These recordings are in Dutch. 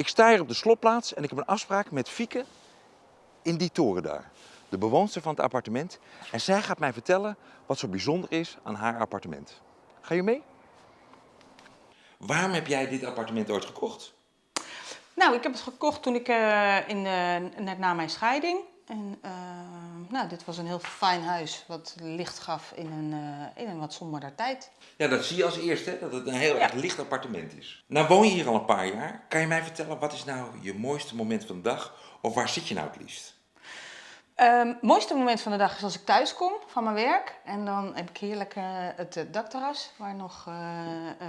Ik sta hier op de slotplaats en ik heb een afspraak met Fieke in die toren daar. De bewoonster van het appartement. En zij gaat mij vertellen wat zo bijzonder is aan haar appartement. Ga je mee? Waarom heb jij dit appartement ooit gekocht? Nou, ik heb het gekocht toen ik eh, in, eh, net na mijn scheiding. En eh, nou, dit was een heel fijn huis wat licht gaf in een, eh, in een wat somberder tijd. Ja, dat zie je als eerste, dat het een heel Ja. erg licht appartement is. Nou woon je hier al een paar jaar. Kan je mij vertellen, wat is nou je mooiste moment van de dag? Of waar zit je nou het liefst? Het mooiste moment van de dag is als ik thuis kom van mijn werk. En dan heb ik heerlijk eh, het dakterras waar nog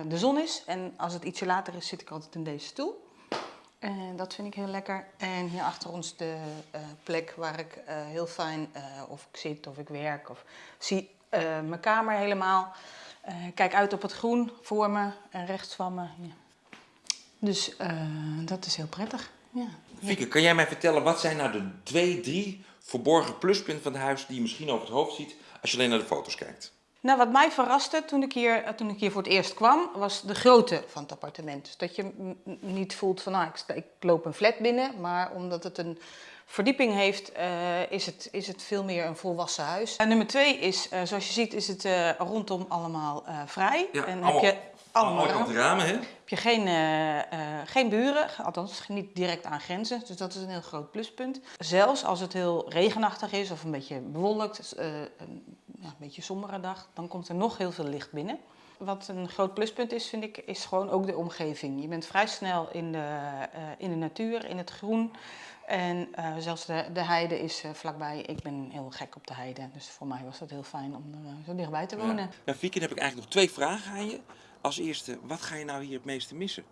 de zon is. En als het ietsje later is, zit ik altijd in deze stoel. En dat vind ik heel lekker. En hier achter ons de eh, plek waar ik eh, heel fijn eh, of ik zit of ik werk of zie mijn kamer helemaal. Kijk uit op het groen voor me en rechts van me. Dus dat is heel prettig. Ja. Fieke, kan jij mij vertellen, wat zijn nou de twee, drie verborgen pluspunten van het huis die je misschien over het hoofd ziet als je alleen naar de foto's kijkt? Nou, wat mij verraste toen ik, hier, eh, toen ik hier voor het eerst kwam, was de grootte van het appartement. Dus dat je niet voelt van, nou, ik, loop een flat binnen, maar omdat het een verdieping heeft, eh, is, het, is het veel meer een volwassen huis. En nummer twee is, eh, zoals je ziet, is het eh, rondom allemaal eh, vrij. en heb je allemaal allemaal ramen. hè? heb je geen, eh, eh, geen buren, althans niet direct aan grenzen. Dus dat is een heel groot pluspunt. Zelfs als het heel regenachtig is of een beetje bewolkt, een, ja, een beetje sombere dag, dan komt er nog heel veel licht binnen. Wat een groot pluspunt is, vind ik, is gewoon ook de omgeving. Je bent vrij snel in de, eh, in de natuur, in het groen. En eh, zelfs de, de heide is eh, vlakbij. Ik ben heel gek op de heide, dus voor mij was dat heel fijn om er zo dichtbij te wonen. Ja. Nou, Fieke, heb ik eigenlijk nog twee vragen aan je. Als eerste, wat ga je nou hier het meeste missen?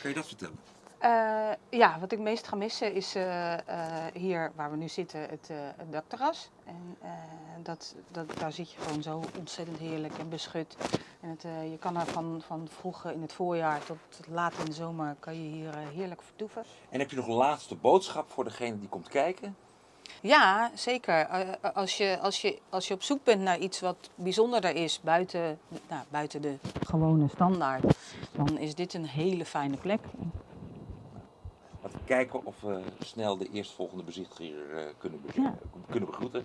Kan je dat vertellen? Eh, ja, wat ik meest ga missen is eh, eh, hier waar we nu zitten, het, het dakterras. En dat, dat, daar zit je gewoon zo ontzettend heerlijk en beschut. En het, je kan er van, van vroeg in het voorjaar tot laat in de zomer kan je hier heerlijk vertoeven. En heb je nog een laatste boodschap voor degene die komt kijken? Ja, zeker. Als, je, als, je, als je op zoek bent naar iets wat bijzonderder is buiten, nou, buiten de gewone standaard, dan is dit een hele fijne plek. Kijken of we snel de eerstvolgende bezichtiger eh, kunnen, kunnen begroeten.